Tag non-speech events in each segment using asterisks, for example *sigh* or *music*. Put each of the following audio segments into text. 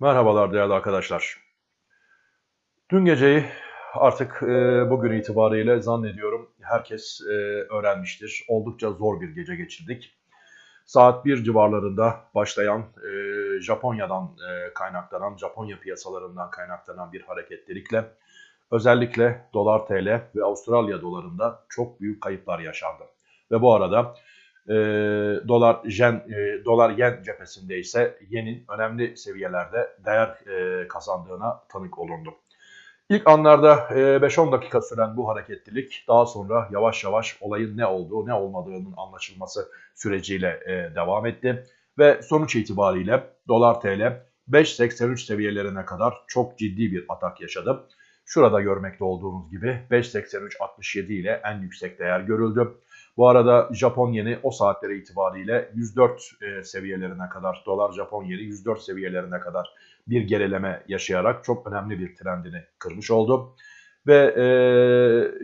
Merhabalar değerli arkadaşlar. Dün geceyi artık e, bugün itibariyle zannediyorum herkes e, öğrenmiştir. Oldukça zor bir gece geçirdik. Saat 1 civarlarında başlayan e, Japonya'dan kaynaklanan, Japonya piyasalarından kaynaklanan bir hareketlilikle özellikle dolar TL ve Avustralya dolarında çok büyük kayıplar yaşandı. Ve bu arada e, dolar yen e, dolar yen cephesinde ise yenin önemli seviyelerde değer e, kazandığına tanık olundu. İlk anlarda 5-10 dakika süren bu hareketlilik daha sonra yavaş yavaş olayın ne olduğu ne olmadığının anlaşılması süreciyle devam etti. Ve sonuç itibariyle dolar TL 5.83 seviyelerine kadar çok ciddi bir atak yaşadı. Şurada görmekte olduğunuz gibi 5.83.67 ile en yüksek değer görüldü. Bu arada Japon yeni o saatlere itibariyle 104 e, seviyelerine kadar, dolar Japon yeni 104 seviyelerine kadar bir gerileme yaşayarak çok önemli bir trendini kırmış oldu. Ve e,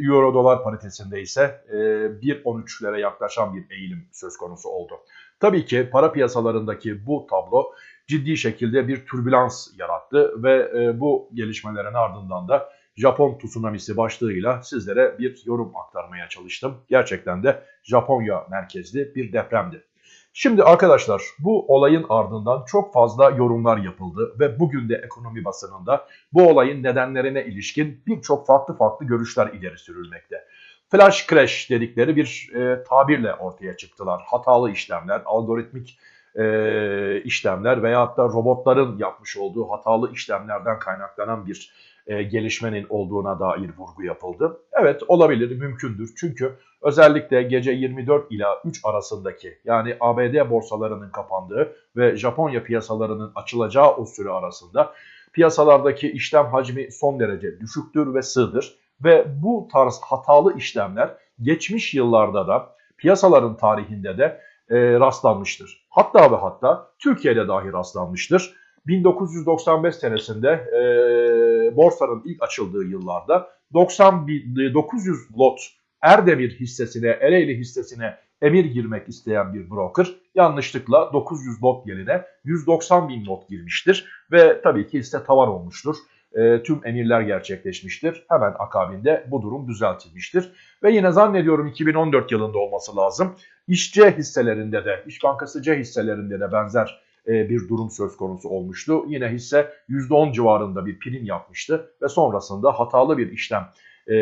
euro dolar paritesinde ise e, 1.13'lere yaklaşan bir eğilim söz konusu oldu. Tabii ki para piyasalarındaki bu tablo ciddi şekilde bir türbülans yarattı ve e, bu gelişmelerin ardından da Japon tsunamisi başlığıyla sizlere bir yorum aktarmaya çalıştım. Gerçekten de Japonya merkezli bir depremdi. Şimdi arkadaşlar bu olayın ardından çok fazla yorumlar yapıldı ve bugün de ekonomi basınında bu olayın nedenlerine ilişkin birçok farklı farklı görüşler ileri sürülmekte. Flash crash dedikleri bir e, tabirle ortaya çıktılar. Hatalı işlemler, algoritmik e, işlemler veyahut da robotların yapmış olduğu hatalı işlemlerden kaynaklanan bir e, gelişmenin olduğuna dair vurgu yapıldı. Evet olabilir, mümkündür. Çünkü özellikle gece 24 ila 3 arasındaki yani ABD borsalarının kapandığı ve Japonya piyasalarının açılacağı o süre arasında piyasalardaki işlem hacmi son derece düşüktür ve sığdır. Ve bu tarz hatalı işlemler geçmiş yıllarda da piyasaların tarihinde de e, rastlanmıştır. Hatta ve hatta Türkiye'de dahi rastlanmıştır. 1995 senesinde e, borsanın ilk açıldığı yıllarda 90 900 lot Erdemir hissesine, Ereğli hissesine emir girmek isteyen bir broker yanlışlıkla 900 lot yerine 190 bin lot girmiştir. Ve tabii ki hisse tavan olmuştur. E, tüm emirler gerçekleşmiştir. Hemen akabinde bu durum düzeltilmiştir. Ve yine zannediyorum 2014 yılında olması lazım. İşçi hisselerinde de, İş Bankası C hisselerinde de benzer e, bir durum söz konusu olmuştu. Yine hisse %10 civarında bir prim yapmıştı ve sonrasında hatalı bir işlem e,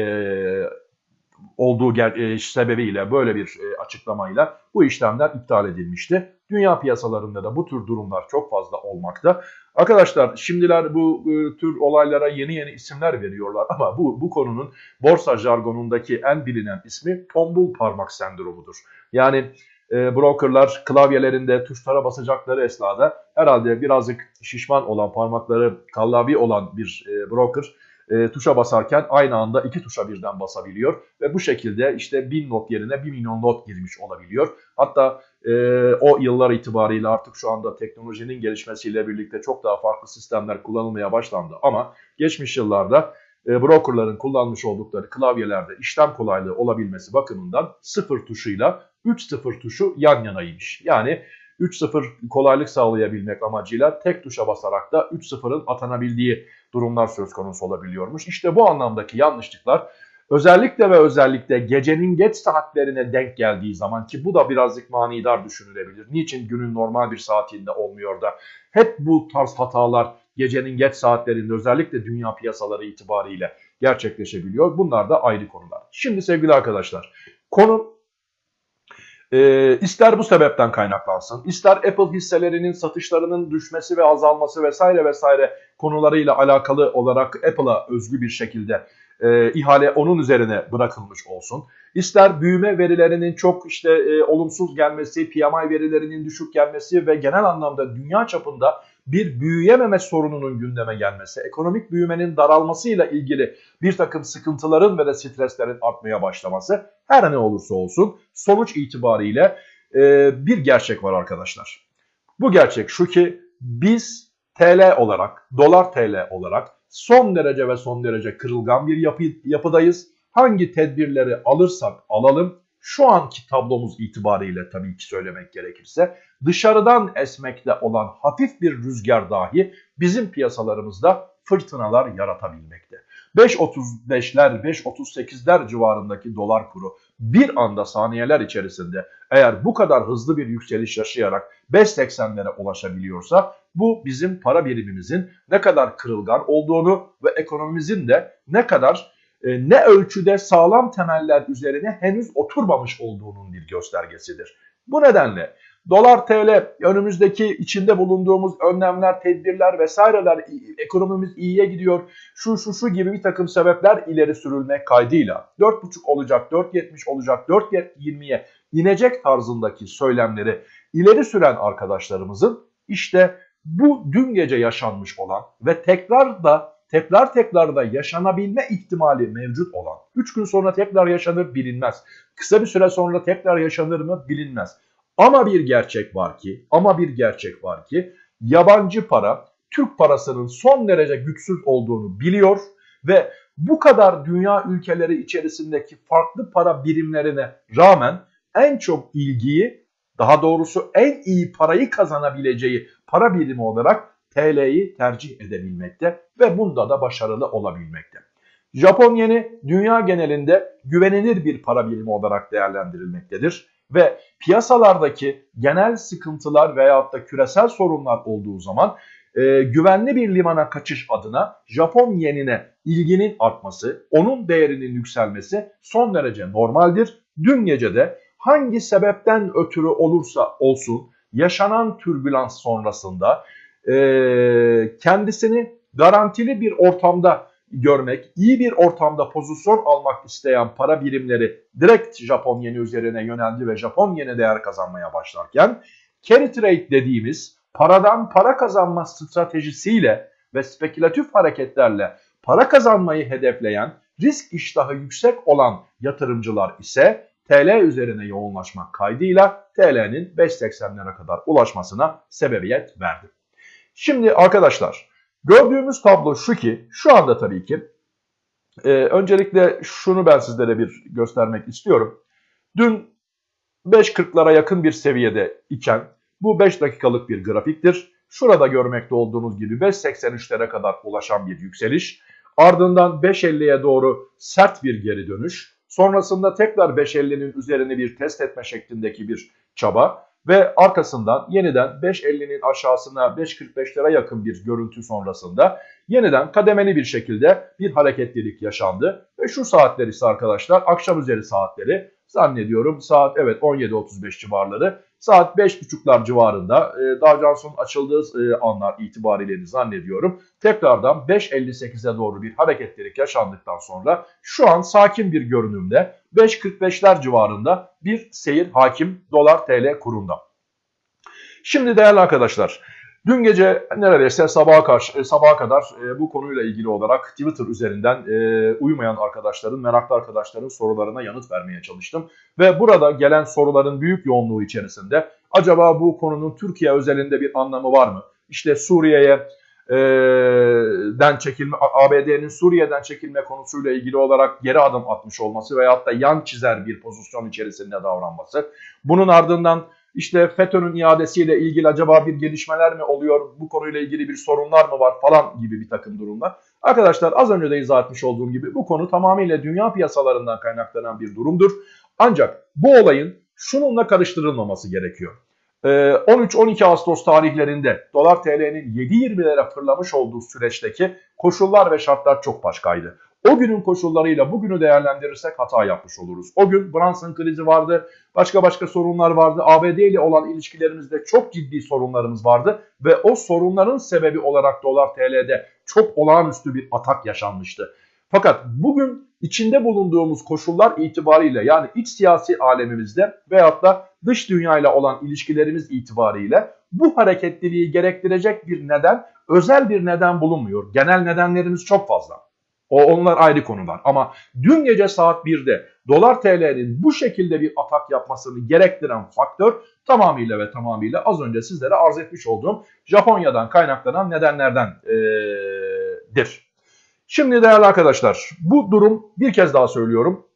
olduğu e, sebebiyle böyle bir e, açıklamayla bu işlemler iptal edilmişti. Dünya piyasalarında da bu tür durumlar çok fazla olmakta. Arkadaşlar şimdiler bu e, tür olaylara yeni yeni isimler veriyorlar ama bu bu konunun borsa jargonundaki en bilinen ismi tombul parmak sendromudur. Yani e, brokerlar klavyelerinde tuşlara basacakları esnada herhalde birazcık şişman olan parmakları kallavi olan bir e, broker e, tuşa basarken aynı anda iki tuşa birden basabiliyor ve bu şekilde işte 1000 not yerine 1 milyon not girmiş olabiliyor. Hatta e, o yıllar itibariyle artık şu anda teknolojinin gelişmesiyle birlikte çok daha farklı sistemler kullanılmaya başlandı ama geçmiş yıllarda e, brokerların kullanmış oldukları klavyelerde işlem kolaylığı olabilmesi bakımından sıfır tuşuyla 3-0 tuşu yan yanaymış. Yani 3-0 kolaylık sağlayabilmek amacıyla tek tuşa basarak da 3-0'ın atanabildiği durumlar söz konusu olabiliyormuş. İşte bu anlamdaki yanlışlıklar özellikle ve özellikle gecenin geç saatlerine denk geldiği zaman ki bu da birazcık manidar düşünülebilir. Niçin günün normal bir saatinde olmuyor da hep bu tarz hatalar gecenin geç saatlerinde özellikle dünya piyasaları itibariyle gerçekleşebiliyor. Bunlar da ayrı konular. Şimdi sevgili arkadaşlar konu e, ister bu sebepten kaynaklansın, ister Apple hisselerinin satışlarının düşmesi ve azalması vesaire vesaire konularıyla alakalı olarak Apple'a özgü bir şekilde e, ihale onun üzerine bırakılmış olsun. İster büyüme verilerinin çok işte e, olumsuz gelmesi, PMI verilerinin düşük gelmesi ve genel anlamda dünya çapında bir büyüyememe sorununun gündeme gelmesi, ekonomik büyümenin daralmasıyla ilgili bir takım sıkıntıların ve de streslerin artmaya başlaması her ne olursa olsun sonuç itibariyle e, bir gerçek var arkadaşlar. Bu gerçek şu ki biz TL olarak, dolar TL olarak son derece ve son derece kırılgan bir yapı, yapıdayız. Hangi tedbirleri alırsak alalım şu anki tablomuz itibariyle tabii ki söylemek gerekirse dışarıdan esmekte olan hafif bir rüzgar dahi bizim piyasalarımızda fırtınalar yaratabilmekte. 5.35'ler, 5.38'ler civarındaki dolar kuru bir anda saniyeler içerisinde eğer bu kadar hızlı bir yükseliş yaşayarak 5.80'lere ulaşabiliyorsa bu bizim para birimimizin ne kadar kırılgan olduğunu ve ekonomimizin de ne kadar ne ölçüde sağlam temeller üzerine henüz oturmamış olduğunun bir göstergesidir. Bu nedenle dolar TL önümüzdeki içinde bulunduğumuz önlemler, tedbirler vesaireler ekonomimiz iyiye gidiyor. Şu şu şu gibi bir takım sebepler ileri sürülmek kaydıyla 4.5 olacak, 4.70 olacak, 4.20'ye inecek tarzındaki söylemleri ileri süren arkadaşlarımızın işte bu dün gece yaşanmış olan ve tekrar da tekrar tekrar da yaşanabilme ihtimali mevcut olan 3 gün sonra tekrar yaşanır bilinmez. Kısa bir süre sonra tekrar yaşanır mı bilinmez. Ama bir gerçek var ki, ama bir gerçek var ki yabancı para Türk parasının son derece güçsüz olduğunu biliyor ve bu kadar dünya ülkeleri içerisindeki farklı para birimlerine rağmen en çok ilgiyi, daha doğrusu en iyi parayı kazanabileceği para birimi olarak TL'yi tercih edebilmekte ve bunda da başarılı olabilmekte. Japon yeni dünya genelinde güvenilir bir para birimi olarak değerlendirilmektedir ve piyasalardaki genel sıkıntılar veyahut da küresel sorunlar olduğu zaman e, güvenli bir limana kaçış adına Japon yenine ilginin artması, onun değerinin yükselmesi son derece normaldir. Dün gece de hangi sebepten ötürü olursa olsun yaşanan türbülans sonrasında e, kendisini garantili bir ortamda görmek, iyi bir ortamda pozisyon almak isteyen para birimleri direkt Japon yeni üzerine yöneldi ve Japon yeni değer kazanmaya başlarken carry trade dediğimiz paradan para kazanma stratejisiyle ve spekülatif hareketlerle para kazanmayı hedefleyen risk iştahı yüksek olan yatırımcılar ise TL üzerine yoğunlaşmak kaydıyla TL'nin 5.80'lere kadar ulaşmasına sebebiyet verdi. Şimdi arkadaşlar gördüğümüz tablo şu ki şu anda tabii ki e, öncelikle şunu ben sizlere bir göstermek istiyorum. Dün 5.40'lara yakın bir seviyede iken bu 5 dakikalık bir grafiktir. Şurada görmekte olduğunuz gibi 5.83'lere kadar ulaşan bir yükseliş. Ardından 5.50'ye doğru sert bir geri dönüş. Sonrasında tekrar 5.50'nin üzerine bir test etme şeklindeki bir çaba. Ve arkasından yeniden 5.50'nin aşağısına 5.45'lere yakın bir görüntü sonrasında yeniden kademeli bir şekilde bir hareketlilik yaşandı. Ve şu saatler ise arkadaşlar akşam üzeri saatleri zannediyorum saat evet 17.35 civarları saat 5.30'lar civarında e, Dow Jones'un açıldığı e, anlar itibariyle zannediyorum. Tekrardan 5.58'e doğru bir hareketlilik yaşandıktan sonra şu an sakin bir görünümde 5.45'ler civarında bir seyir hakim dolar TL kurunda. Şimdi değerli arkadaşlar Dün gece neredeyse sabaha karşı e, sabaha kadar e, bu konuyla ilgili olarak Twitter üzerinden e, uyumayan arkadaşların, meraklı arkadaşların sorularına yanıt vermeye çalıştım. Ve burada gelen soruların büyük yoğunluğu içerisinde acaba bu konunun Türkiye özelinde bir anlamı var mı? İşte Suriye'ye den çekilme, ABD'nin Suriye'den çekilme konusuyla ilgili olarak geri adım atmış olması veyahut da yan çizer bir pozisyon içerisinde davranması. Bunun ardından işte FETÖ'nün iadesiyle ilgili acaba bir gelişmeler mi oluyor, bu konuyla ilgili bir sorunlar mı var falan gibi bir takım durumlar. Arkadaşlar az önce de izah etmiş olduğum gibi bu konu tamamıyla dünya piyasalarından kaynaklanan bir durumdur. Ancak bu olayın şununla karıştırılmaması gerekiyor. 13-12 ee, Ağustos tarihlerinde dolar TL'nin 7.20'lere fırlamış olduğu süreçteki koşullar ve şartlar çok başkaydı. O günün koşullarıyla bugünü değerlendirirsek hata yapmış oluruz. O gün Brunson krizi vardı, başka başka sorunlar vardı. ABD ile olan ilişkilerimizde çok ciddi sorunlarımız vardı ve o sorunların sebebi olarak dolar TL'de çok olağanüstü bir atak yaşanmıştı. Fakat bugün içinde bulunduğumuz koşullar itibariyle yani iç siyasi alemimizde veyahut da dış dünyayla olan ilişkilerimiz itibariyle bu hareketliliği gerektirecek bir neden, özel bir neden bulunmuyor. Genel nedenlerimiz çok fazla. O onlar ayrı konular. Ama dün gece saat 1'de dolar TL'nin bu şekilde bir atak yapmasını gerektiren faktör tamamıyla ve tamamıyla az önce sizlere arz etmiş olduğum Japonya'dan kaynaklanan nedenlerdendir. Şimdi değerli arkadaşlar bu durum bir kez daha söylüyorum.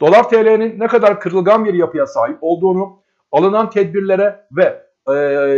dolar TL'nin ne kadar kırılgan bir yapıya sahip olduğunu, alınan tedbirlere ve e,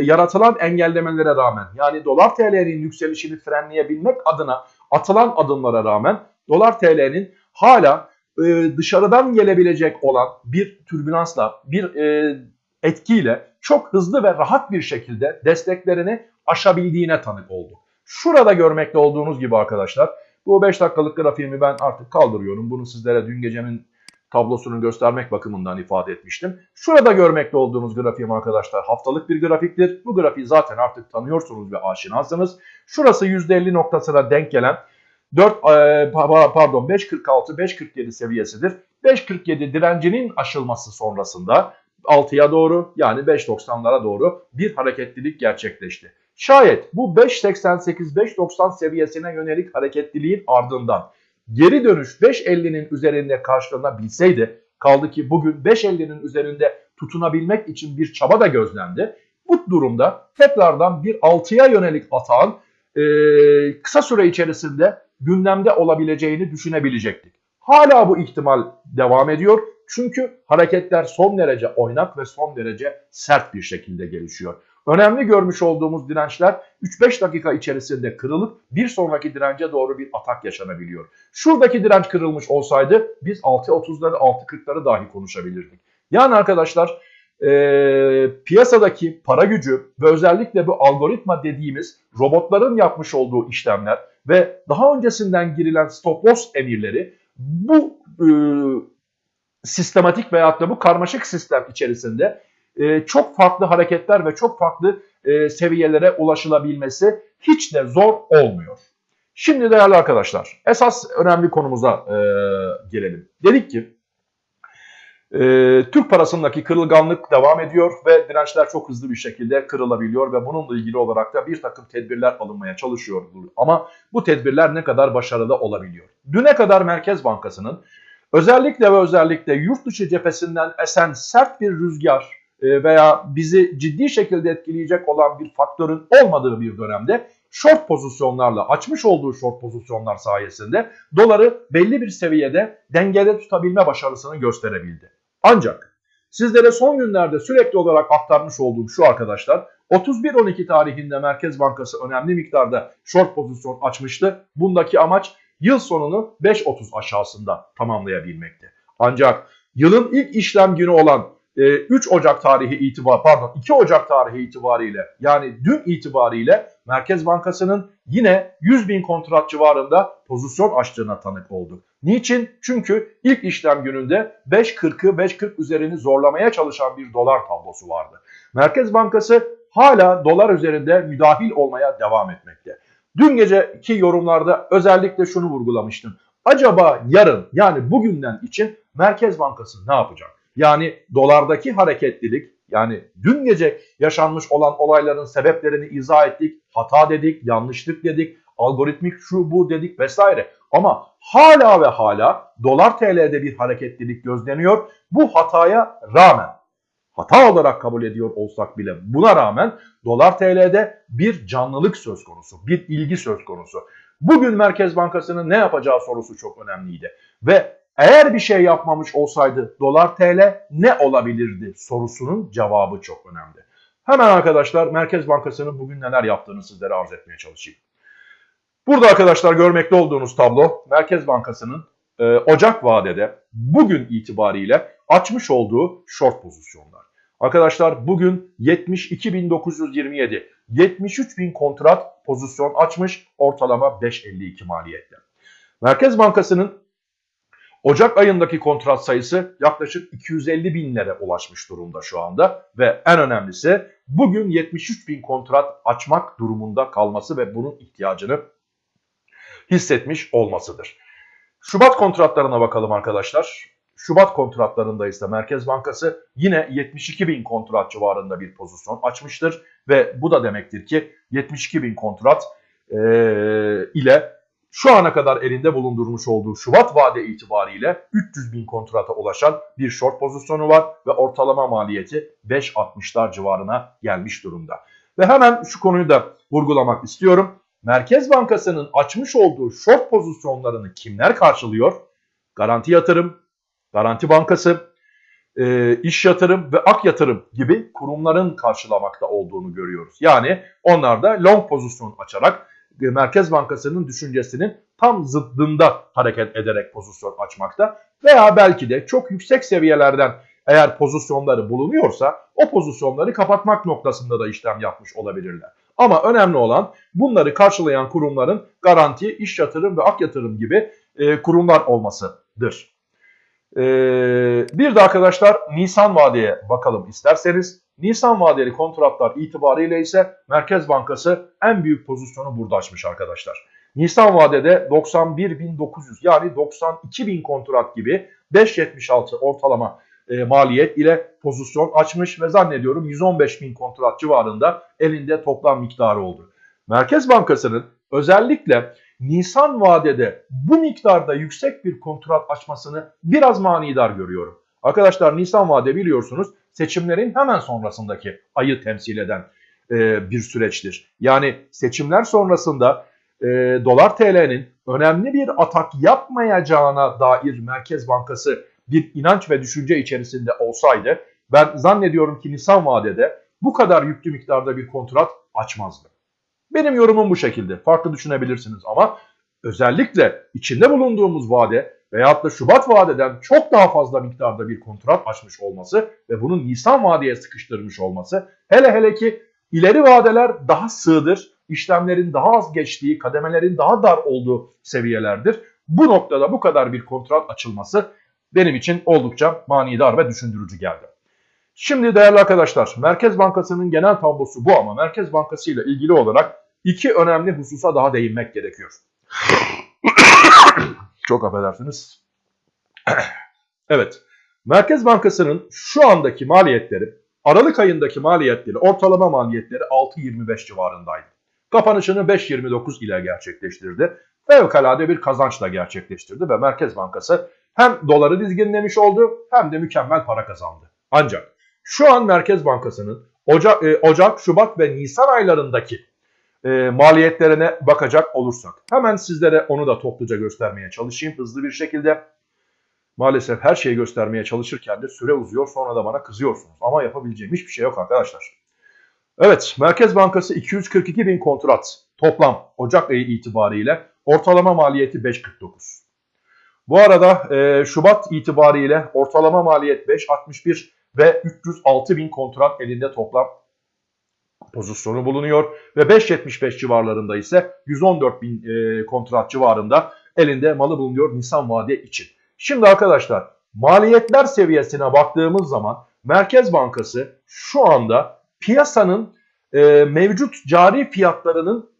yaratılan engellemelere rağmen yani dolar TL'nin yükselişini frenleyebilmek adına atılan adımlara rağmen dolar TL'nin hala e, dışarıdan gelebilecek olan bir türbülansla, bir e, etkiyle çok hızlı ve rahat bir şekilde desteklerini aşabildiğine tanık olduk. Şurada görmekte olduğunuz gibi arkadaşlar bu 5 dakikalık grafiğimi ben artık kaldırıyorum. Bunu sizlere dün gecenin tablosunu göstermek bakımından ifade etmiştim. Şurada görmekte olduğunuz grafiğim arkadaşlar haftalık bir grafiktir. Bu grafiği zaten artık tanıyorsunuz ve aşinasınız. Şurası %50 noktasına denk gelen 4 e, pardon 5.46 5.47 seviyesidir. 5.47 direncinin aşılması sonrasında 6'ya doğru yani 5.90'lara doğru bir hareketlilik gerçekleşti. Şayet bu 5.88-5.90 seviyesine yönelik hareketliliğin ardından geri dönüş 5.50'nin üzerinde karşılanabilseydi kaldı ki bugün 5.50'nin üzerinde tutunabilmek için bir çaba da gözlendi. Bu durumda tekrardan bir 6'ya yönelik atağın e, kısa süre içerisinde gündemde olabileceğini düşünebilecektik. Hala bu ihtimal devam ediyor. Çünkü hareketler son derece oynak ve son derece sert bir şekilde gelişiyor. Önemli görmüş olduğumuz dirençler 3-5 dakika içerisinde kırılıp bir sonraki dirence doğru bir atak yaşanabiliyor. Şuradaki direnç kırılmış olsaydı biz 6.30'ları 6.40'ları dahi konuşabilirdik. Yani arkadaşlar e, piyasadaki para gücü ve özellikle bu algoritma dediğimiz robotların yapmış olduğu işlemler ve daha öncesinden girilen stop loss emirleri bu e, sistematik veyahut da bu karmaşık sistem içerisinde e, çok farklı hareketler ve çok farklı e, seviyelere ulaşılabilmesi hiç de zor olmuyor. Şimdi değerli arkadaşlar esas önemli konumuza e, gelelim. Dedik ki e, Türk parasındaki kırılganlık devam ediyor ve dirençler çok hızlı bir şekilde kırılabiliyor ve bununla ilgili olarak da bir takım tedbirler alınmaya çalışıyor. Ama bu tedbirler ne kadar başarılı olabiliyor? Düne kadar Merkez Bankası'nın özellikle ve özellikle yurt dışı cephesinden esen sert bir rüzgar veya bizi ciddi şekilde etkileyecek olan bir faktörün olmadığı bir dönemde short pozisyonlarla açmış olduğu short pozisyonlar sayesinde doları belli bir seviyede dengede tutabilme başarısını gösterebildi. Ancak sizlere son günlerde sürekli olarak aktarmış olduğum şu arkadaşlar 31-12 tarihinde Merkez Bankası önemli miktarda short pozisyon açmıştı. Bundaki amaç yıl sonunu 5.30 aşağısında tamamlayabilmekti. Ancak yılın ilk işlem günü olan 3 e, Ocak tarihi itibar pardon 2 Ocak tarihi itibariyle yani dün itibariyle Merkez Bankası'nın yine 100 bin kontrat civarında pozisyon açtığına tanık olduk. Niçin? Çünkü ilk işlem gününde 5.40'ı 5.40 üzerini zorlamaya çalışan bir dolar tablosu vardı. Merkez Bankası hala dolar üzerinde müdahil olmaya devam etmekte. Dün geceki yorumlarda özellikle şunu vurgulamıştım. Acaba yarın yani bugünden için Merkez Bankası ne yapacak? Yani dolardaki hareketlilik yani dün gece yaşanmış olan olayların sebeplerini izah ettik. Hata dedik, yanlışlık dedik, algoritmik şu bu dedik vesaire. Ama hala ve hala dolar TL'de bir hareketlilik gözleniyor. Bu hataya rağmen hata olarak kabul ediyor olsak bile buna rağmen dolar TL'de bir canlılık söz konusu, bir ilgi söz konusu. Bugün Merkez Bankası'nın ne yapacağı sorusu çok önemliydi. Ve eğer bir şey yapmamış olsaydı dolar TL ne olabilirdi sorusunun cevabı çok önemli. Hemen arkadaşlar Merkez Bankası'nın bugün neler yaptığını sizlere arz etmeye çalışayım. Burada arkadaşlar görmekte olduğunuz tablo Merkez Bankası'nın e, Ocak vadede bugün itibariyle açmış olduğu short pozisyonlar. Arkadaşlar bugün 72.927, 73.000 kontrat pozisyon açmış ortalama 5.52 maliyette. Merkez Bankası'nın Ocak ayındaki kontrat sayısı yaklaşık 250 binlere ulaşmış durumda şu anda ve en önemlisi bugün 73 bin kontrat açmak durumunda kalması ve bunun ihtiyacını hissetmiş olmasıdır. Şubat kontratlarına bakalım arkadaşlar. Şubat kontratlarında ise Merkez Bankası yine 72 bin kontrat civarında bir pozisyon açmıştır. Ve bu da demektir ki 72 bin kontrat e, ile şu ana kadar elinde bulundurmuş olduğu Şubat vade itibariyle 300 bin kontrata ulaşan bir short pozisyonu var ve ortalama maliyeti 5.60'lar civarına gelmiş durumda. Ve hemen şu konuyu da vurgulamak istiyorum. Merkez Bankası'nın açmış olduğu short pozisyonlarını kimler karşılıyor? Garanti yatırım, Garanti Bankası, e, İş Yatırım ve Ak Yatırım gibi kurumların karşılamakta olduğunu görüyoruz. Yani onlar da long pozisyon açarak Merkez Bankası'nın düşüncesinin tam zıddında hareket ederek pozisyon açmakta veya belki de çok yüksek seviyelerden eğer pozisyonları bulunuyorsa o pozisyonları kapatmak noktasında da işlem yapmış olabilirler. Ama önemli olan bunları karşılayan kurumların garanti, iş yatırım ve ak yatırım gibi e, kurumlar olmasıdır. E, bir de arkadaşlar Nisan vadeye bakalım isterseniz. Nisan vadeli kontratlar itibariyle ise Merkez Bankası en büyük pozisyonu burada açmış arkadaşlar. Nisan vadede 91.900 yani 92.000 kontrat gibi 5.76 ortalama e, maliyet ile pozisyon açmış ve zannediyorum 115 bin kontrat civarında elinde toplam miktarı oldu. Merkez Bankası'nın özellikle Nisan vadede bu miktarda yüksek bir kontrat açmasını biraz manidar görüyorum. Arkadaşlar Nisan vade biliyorsunuz seçimlerin hemen sonrasındaki ayı temsil eden e, bir süreçtir. Yani seçimler sonrasında e, dolar TL'nin önemli bir atak yapmayacağına dair Merkez Bankası bir inanç ve düşünce içerisinde olsaydı ben zannediyorum ki Nisan vadede bu kadar yüklü miktarda bir kontrat açmazdı. Benim yorumum bu şekilde. Farklı düşünebilirsiniz ama özellikle içinde bulunduğumuz vade veyahut da Şubat vadeden çok daha fazla miktarda bir kontrat açmış olması ve bunun Nisan vadeye sıkıştırmış olması hele hele ki ileri vadeler daha sığdır, işlemlerin daha az geçtiği, kademelerin daha dar olduğu seviyelerdir. Bu noktada bu kadar bir kontrat açılması benim için oldukça manidar ve düşündürücü geldi. Şimdi değerli arkadaşlar Merkez Bankası'nın genel tablosu bu ama Merkez Bankası ile ilgili olarak iki önemli hususa daha değinmek gerekiyor. *coughs* Çok affedersiniz. *coughs* evet. Merkez Bankası'nın şu andaki maliyetleri, Aralık ayındaki maliyetleri, ortalama maliyetleri 6.25 civarındaydı. Kapanışını 5.29 ile gerçekleştirdi. Fevkalade bir kazançla gerçekleştirdi ve Merkez Bankası hem doları dizginlemiş oldu hem de mükemmel para kazandı. Ancak şu an Merkez Bankası'nın Ocak, e, Ocak, Şubat ve Nisan aylarındaki e, maliyetlerine bakacak olursak hemen sizlere onu da topluca göstermeye çalışayım hızlı bir şekilde. Maalesef her şeyi göstermeye çalışırken de süre uzuyor sonra da bana kızıyorsunuz. Ama yapabileceğim hiçbir şey yok arkadaşlar. Evet Merkez Bankası 242 bin kontrat toplam Ocak ayı itibariyle ortalama maliyeti 5.49. Bu arada e, Şubat itibariyle ortalama maliyet 5.61 ve 306 bin kontrat elinde toplam pozisyonu bulunuyor. Ve 5.75 civarlarında ise 114 bin e, kontrat civarında elinde malı bulunuyor Nisan vade için. Şimdi arkadaşlar maliyetler seviyesine baktığımız zaman Merkez Bankası şu anda piyasanın e, mevcut cari fiyatlarının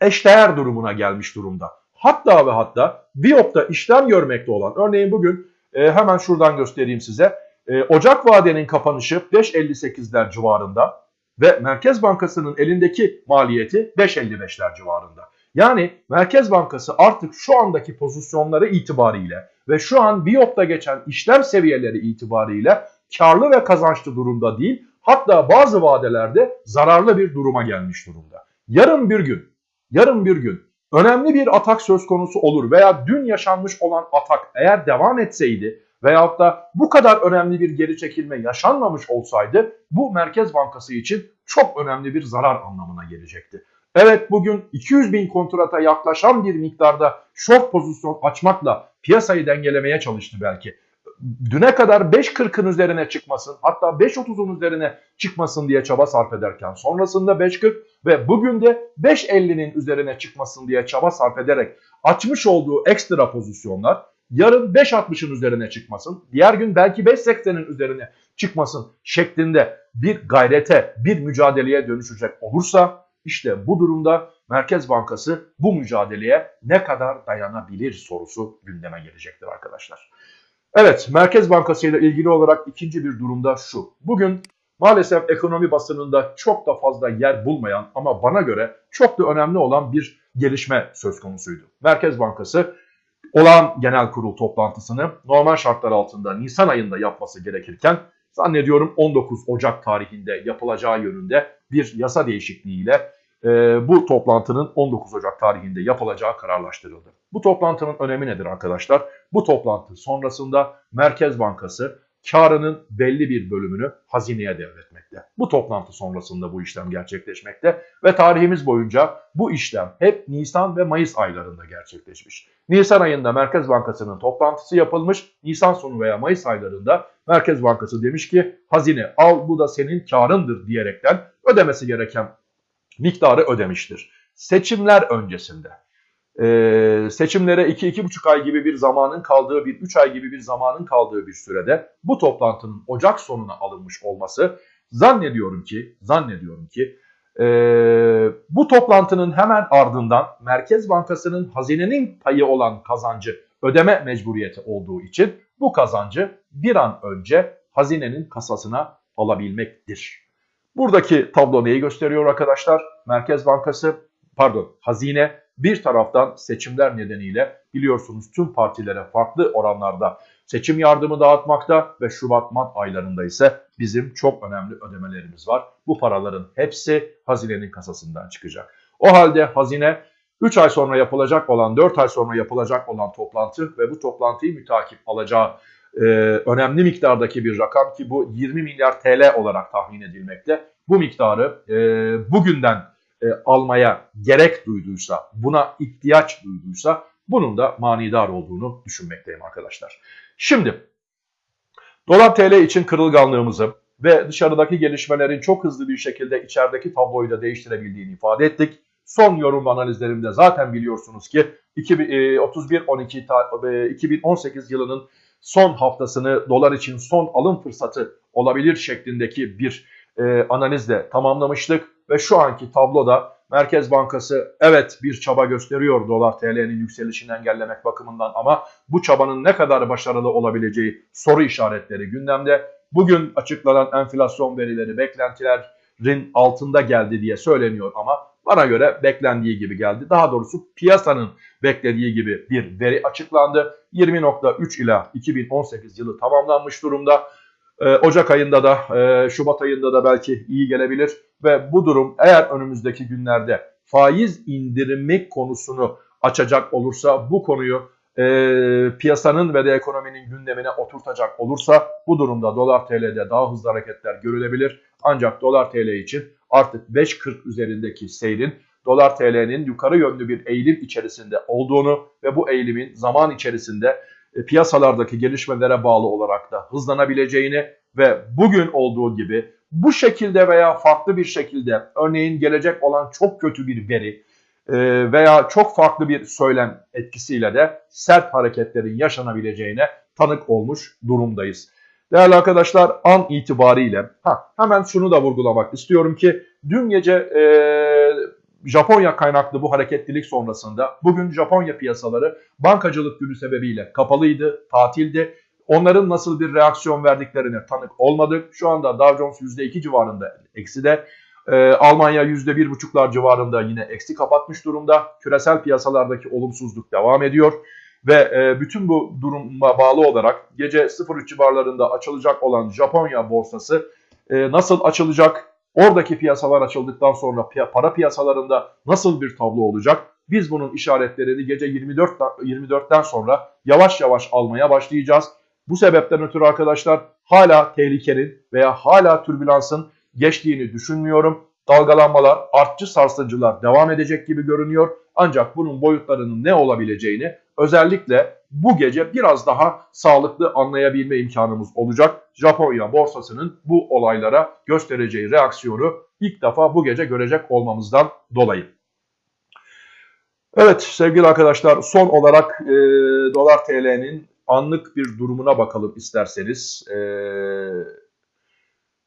eşdeğer durumuna gelmiş durumda. Hatta ve hatta Biop'ta işlem görmekte olan örneğin bugün e, hemen şuradan göstereyim size. E, Ocak vadenin kapanışı 5.58'ler civarında ve Merkez Bankası'nın elindeki maliyeti 5.55'ler civarında. Yani Merkez Bankası artık şu andaki pozisyonları itibariyle ve şu an Biop'ta geçen işlem seviyeleri itibariyle karlı ve kazançlı durumda değil hatta bazı vadelerde zararlı bir duruma gelmiş durumda. Yarın bir gün, yarın bir gün önemli bir atak söz konusu olur veya dün yaşanmış olan atak eğer devam etseydi veyahut da bu kadar önemli bir geri çekilme yaşanmamış olsaydı bu Merkez Bankası için çok önemli bir zarar anlamına gelecekti. Evet bugün 200 bin kontrata yaklaşan bir miktarda short pozisyon açmakla piyasayı dengelemeye çalıştı belki. Düne kadar 5.40'ın üzerine çıkmasın hatta 5.30'un üzerine çıkmasın diye çaba sarf ederken sonrasında 5.40 ve bugün de 5.50'nin üzerine çıkmasın diye çaba sarf ederek açmış olduğu ekstra pozisyonlar yarın 5.60'ın üzerine çıkmasın, diğer gün belki 5.80'in üzerine çıkmasın şeklinde bir gayrete, bir mücadeleye dönüşecek olursa işte bu durumda Merkez Bankası bu mücadeleye ne kadar dayanabilir sorusu gündeme gelecektir arkadaşlar. Evet Merkez Bankası ile ilgili olarak ikinci bir durumda şu. Bugün maalesef ekonomi basınında çok da fazla yer bulmayan ama bana göre çok da önemli olan bir gelişme söz konusuydu. Merkez Bankası olağan genel kurul toplantısını normal şartlar altında Nisan ayında yapması gerekirken zannediyorum 19 Ocak tarihinde yapılacağı yönünde bir yasa değişikliğiyle e, bu toplantının 19 Ocak tarihinde yapılacağı kararlaştırıldı. Bu toplantının önemi nedir arkadaşlar? Bu toplantı sonrasında Merkez Bankası karının belli bir bölümünü hazineye devretmekte. Bu toplantı sonrasında bu işlem gerçekleşmekte ve tarihimiz boyunca bu işlem hep Nisan ve Mayıs aylarında gerçekleşmiş. Nisan ayında Merkez Bankası'nın toplantısı yapılmış. Nisan sonu veya Mayıs aylarında Merkez Bankası demiş ki hazine al bu da senin karındır diyerekten ödemesi gereken miktarı ödemiştir. Seçimler öncesinde e, seçimlere 2-2,5 ay gibi bir zamanın kaldığı bir 3 ay gibi bir zamanın kaldığı bir sürede bu toplantının Ocak sonuna alınmış olması zannediyorum ki zannediyorum ki e, bu toplantının hemen ardından Merkez Bankası'nın hazinenin payı olan kazancı ödeme mecburiyeti olduğu için bu kazancı bir an önce hazinenin kasasına alabilmektir. Buradaki tablo neyi gösteriyor arkadaşlar? Merkez Bankası, pardon hazine bir taraftan seçimler nedeniyle biliyorsunuz tüm partilere farklı oranlarda seçim yardımı dağıtmakta ve Şubat-Mart aylarında ise bizim çok önemli ödemelerimiz var. Bu paraların hepsi hazinenin kasasından çıkacak. O halde hazine 3 ay sonra yapılacak olan, 4 ay sonra yapılacak olan toplantı ve bu toplantıyı mütakip alacağı e, önemli miktardaki bir rakam ki bu 20 milyar TL olarak tahmin edilmekte. Bu miktarı e, bugünden e, almaya gerek duyduysa, buna ihtiyaç duyduysa bunun da manidar olduğunu düşünmekteyim arkadaşlar. Şimdi dolar TL için kırılganlığımızı ve dışarıdaki gelişmelerin çok hızlı bir şekilde içerideki tabloyu da değiştirebildiğini ifade ettik. Son yorum analizlerimde zaten biliyorsunuz ki 31-12 2018 e, yılının son haftasını dolar için son alım fırsatı olabilir şeklindeki bir e, analizle tamamlamıştık ve şu anki tabloda Merkez Bankası evet bir çaba gösteriyor dolar TL'nin yükselişini engellemek bakımından ama bu çabanın ne kadar başarılı olabileceği soru işaretleri gündemde. Bugün açıklanan enflasyon verileri beklentilerin altında geldi diye söyleniyor ama bana göre beklendiği gibi geldi. Daha doğrusu piyasanın beklediği gibi bir veri açıklandı. 20.3 ila 2018 yılı tamamlanmış durumda. Ee, Ocak ayında da e, Şubat ayında da belki iyi gelebilir ve bu durum eğer önümüzdeki günlerde faiz indirimi konusunu açacak olursa bu konuyu e, piyasanın ve de ekonominin gündemine oturtacak olursa bu durumda dolar TL'de daha hızlı hareketler görülebilir. Ancak dolar TL için artık 5.40 üzerindeki seyrin dolar TL'nin yukarı yönlü bir eğilim içerisinde olduğunu ve bu eğilimin zaman içerisinde piyasalardaki gelişmelere bağlı olarak da hızlanabileceğini ve bugün olduğu gibi bu şekilde veya farklı bir şekilde örneğin gelecek olan çok kötü bir veri e, veya çok farklı bir söylem etkisiyle de sert hareketlerin yaşanabileceğine tanık olmuş durumdayız. Değerli arkadaşlar an itibariyle ha, hemen şunu da vurgulamak istiyorum ki dün gece e, Japonya kaynaklı bu hareketlilik sonrasında bugün Japonya piyasaları bankacılık günü sebebiyle kapalıydı, tatildi. Onların nasıl bir reaksiyon verdiklerine tanık olmadık. Şu anda Dow Jones %2 civarında eksi de. Ee, Almanya %1,5'lar civarında yine eksi kapatmış durumda. Küresel piyasalardaki olumsuzluk devam ediyor. Ve e, bütün bu duruma bağlı olarak gece 03 civarlarında açılacak olan Japonya borsası e, nasıl açılacak? Oradaki piyasalar açıldıktan sonra para piyasalarında nasıl bir tablo olacak? Biz bunun işaretlerini gece 24 24'ten sonra yavaş yavaş almaya başlayacağız. Bu sebepten ötürü arkadaşlar hala tehlikenin veya hala türbülansın geçtiğini düşünmüyorum. Dalgalanmalar, artçı sarsıcılar devam edecek gibi görünüyor. Ancak bunun boyutlarının ne olabileceğini özellikle bu gece biraz daha sağlıklı anlayabilme imkanımız olacak. Japonya borsasının bu olaylara göstereceği reaksiyonu ilk defa bu gece görecek olmamızdan dolayı. Evet sevgili arkadaşlar son olarak e, dolar TL'nin anlık bir durumuna bakalım isterseniz. E,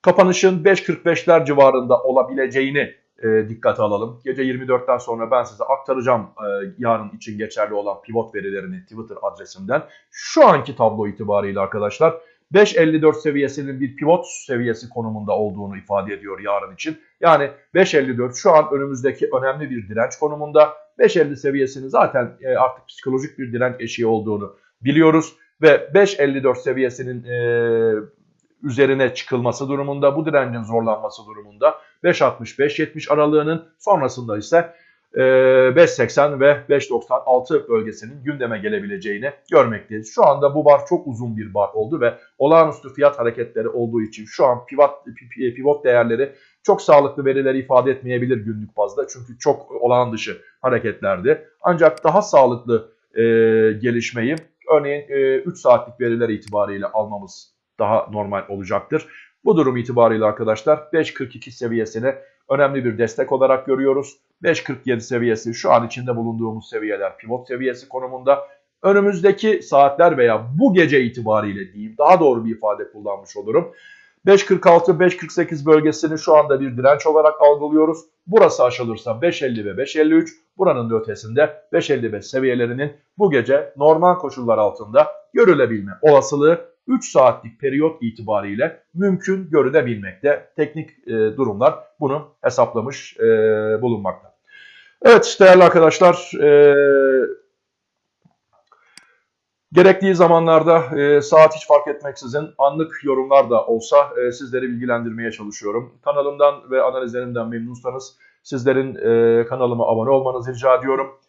kapanışın 5.45'ler civarında olabileceğini e, dikkate alalım. Gece 24'ten sonra ben size aktaracağım e, yarın için geçerli olan pivot verilerini Twitter adresimden. Şu anki tablo itibariyle arkadaşlar 5.54 seviyesinin bir pivot seviyesi konumunda olduğunu ifade ediyor yarın için. Yani 5.54 şu an önümüzdeki önemli bir direnç konumunda. 5.50 seviyesini zaten e, artık psikolojik bir direnç eşiği olduğunu biliyoruz. Ve 5.54 seviyesinin e, üzerine çıkılması durumunda, bu direncin zorlanması durumunda 5.60-5.70 aralığının sonrasında ise e, 5.80 ve 5.96 bölgesinin gündeme gelebileceğini görmekteyiz. Şu anda bu bar çok uzun bir bar oldu ve olağanüstü fiyat hareketleri olduğu için şu an pivot, pivot değerleri çok sağlıklı verileri ifade etmeyebilir günlük bazda. Çünkü çok olağan dışı hareketlerdi. Ancak daha sağlıklı e, gelişmeyi örneğin e, 3 saatlik veriler itibariyle almamız daha normal olacaktır. Bu durum itibariyle arkadaşlar 5.42 seviyesini önemli bir destek olarak görüyoruz. 5.47 seviyesi şu an içinde bulunduğumuz seviyeler pivot seviyesi konumunda. Önümüzdeki saatler veya bu gece itibariyle diyeyim daha doğru bir ifade kullanmış olurum. 5.46-5.48 bölgesini şu anda bir direnç olarak algılıyoruz. Burası aşılırsa 5.50 ve 5.53 buranın da ötesinde 5.55 seviyelerinin bu gece normal koşullar altında görülebilme olasılığı 3 saatlik periyot itibariyle mümkün görülebilmekte. Teknik e, durumlar bunu hesaplamış e, bulunmakta. Evet değerli arkadaşlar e, gerektiği zamanlarda e, saat hiç fark etmeksizin anlık yorumlar da olsa e, sizleri bilgilendirmeye çalışıyorum. Kanalımdan ve analizlerimden memnunsanız sizlerin e, kanalıma abone olmanızı rica ediyorum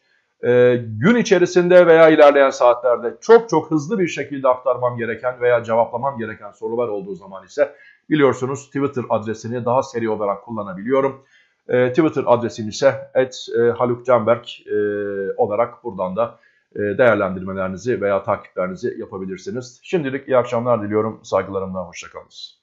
e, gün içerisinde veya ilerleyen saatlerde çok çok hızlı bir şekilde aktarmam gereken veya cevaplamam gereken sorular olduğu zaman ise biliyorsunuz Twitter adresini daha seri olarak kullanabiliyorum. E, Twitter adresim ise @halukcanberk e, olarak buradan da e, değerlendirmelerinizi veya takiplerinizi yapabilirsiniz. Şimdilik iyi akşamlar diliyorum. Saygılarımla hoşçakalınız.